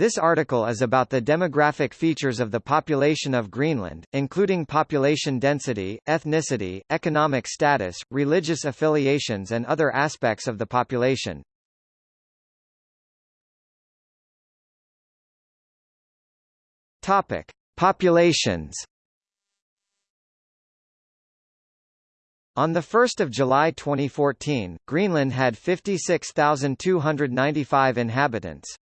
This article is about the demographic features of the population of Greenland, including population density, ethnicity, economic status, religious affiliations and other aspects of the population. Topic: Populations. On 1 July 2014, Greenland had 56,295 inhabitants.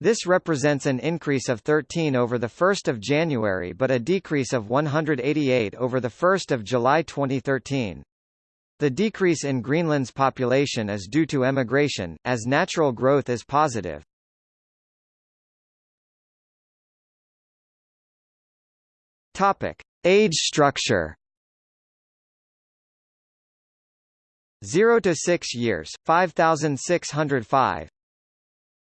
This represents an increase of 13 over 1 January but a decrease of 188 over 1 July 2013. The decrease in Greenland's population is due to emigration, as natural growth is positive. Topic: Age structure. 0 to 6 years 5605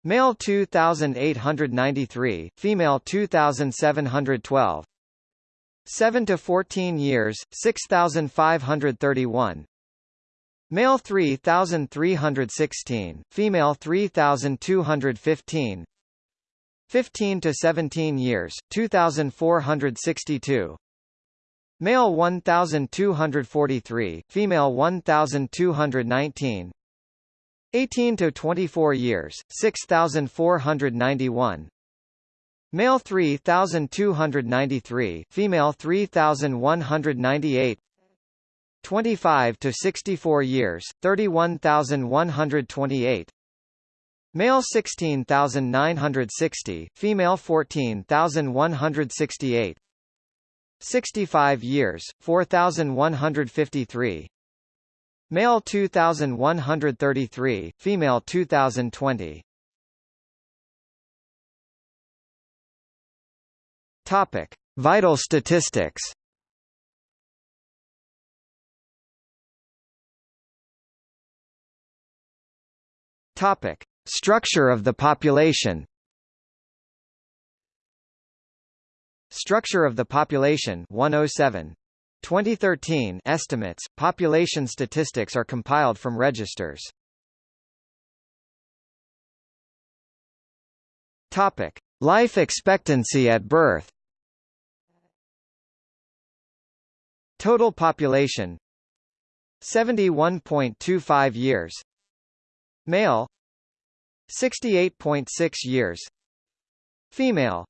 Male 2893 female 2712 7 to 14 years 6531 Male 3316 female 3215 15 to 17 years, 2462. Male 1243, female 1219. 18 to 24 years, 6491. Male 3293, female 3198. 25 to 64 years, 31128. Male 16,960, female 14,168. 65 years, 4,153. Male 2,133, female 2,020. Topic: Vital statistics. Topic: Structure of the population Structure of the population 107 2013 estimates, population statistics are compiled from registers. Topic: Life expectancy at birth. Total population 71.25 years. Male 68.6 years Female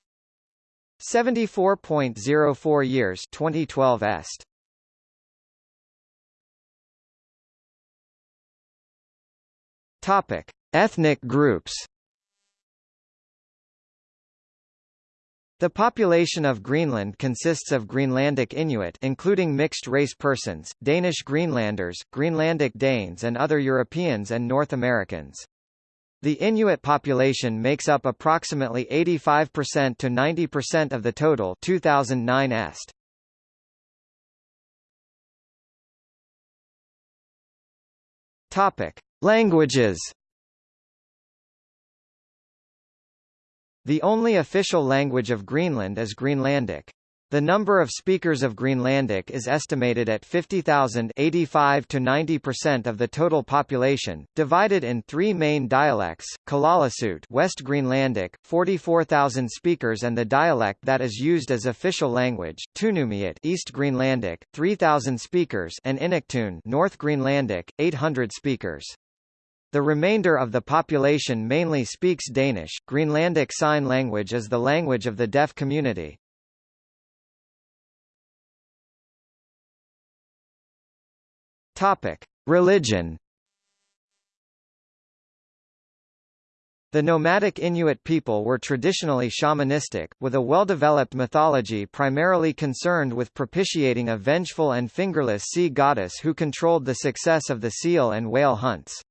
74.04 years 2012 est. Topic. Ethnic groups. The population of Greenland consists of Greenlandic Inuit including mixed-race persons, Danish Greenlanders, Greenlandic Danes and other Europeans and North Americans. The Inuit population makes up approximately 85% to 90% of the total 2009 est. Topic: Languages. The only official language of Greenland is Greenlandic. The number of speakers of Greenlandic is estimated at 50,000 85 to 90% of the total population, divided in three main dialects, Kalaallisut West Greenlandic, 44,000 speakers and the dialect that is used as official language, Tunumiit East Greenlandic, 3,000 speakers and Inuktun North Greenlandic, 800 speakers. The remainder of the population mainly speaks Danish. Greenlandic Sign Language is the language of the deaf community. Topic: Religion. The nomadic Inuit people were traditionally shamanistic, with a well-developed mythology primarily concerned with propitiating a vengeful and fingerless sea goddess who controlled the success of the seal and whale hunts.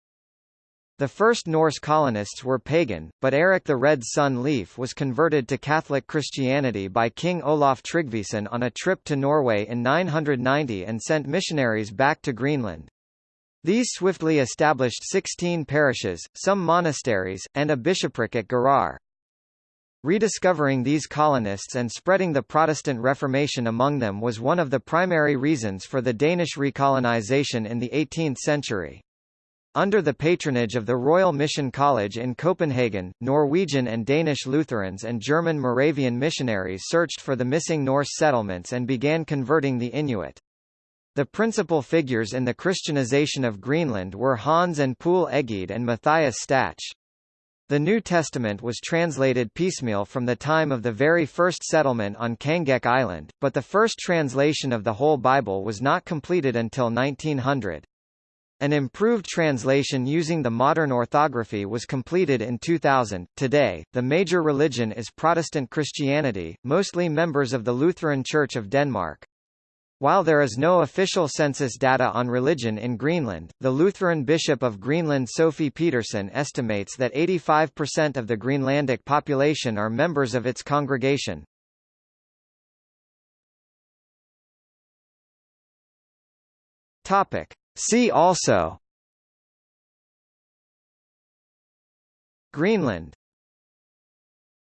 The first Norse colonists were pagan, but Eric the Red son Leif was converted to Catholic Christianity by King Olaf Tryggvason on a trip to Norway in 990 and sent missionaries back to Greenland. These swiftly established 16 parishes, some monasteries, and a bishopric at Garðar. Rediscovering these colonists and spreading the Protestant Reformation among them was one of the primary reasons for the Danish recolonization in the 18th century. Under the patronage of the Royal Mission College in Copenhagen, Norwegian and Danish Lutherans and German Moravian missionaries searched for the missing Norse settlements and began converting the Inuit. The principal figures in the Christianization of Greenland were Hans and Poul Egede and Matthias Stach. The New Testament was translated piecemeal from the time of the very first settlement on Kangeq Island, but the first translation of the whole Bible was not completed until 1900. An improved translation using the modern orthography was completed in 2000. Today, the major religion is Protestant Christianity, mostly members of the Lutheran Church of Denmark. While there is no official census data on religion in Greenland, the Lutheran Bishop of Greenland Sophie Petersen estimates that 85% of the Greenlandic population are members of its congregation. Topic. See also. Greenland